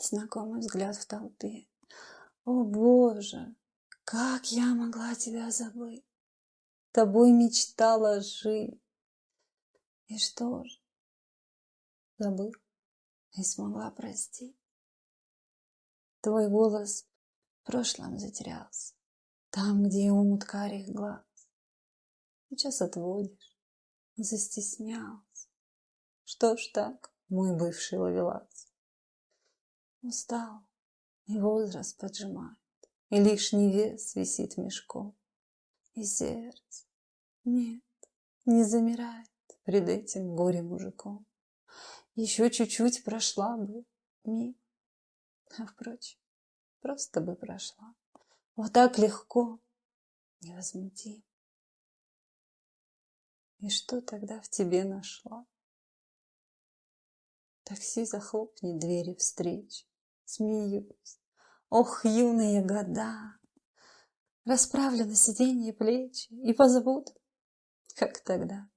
Знакомый взгляд в толпе. О, Боже, как я могла тебя забыть? Тобой мечтала жить. И что же? Забыл и смогла простить. Твой голос в прошлом затерялся, Там, где омут карих глаз. Сейчас отводишь, застеснялся. Что ж так, мой бывший ловелас? Устал, и возраст поджимает, И лишний вес висит мешком. И сердце, нет, не замирает Пред этим горе-мужиком. Еще чуть-чуть прошла бы мимо, а, впрочем, просто бы прошла. Вот так легко, невозмутимо. И что тогда в тебе нашла? Такси захлопнет двери встреч, смеюсь. Ох, юные года! Расправлю на сиденье плечи и позовут, как тогда.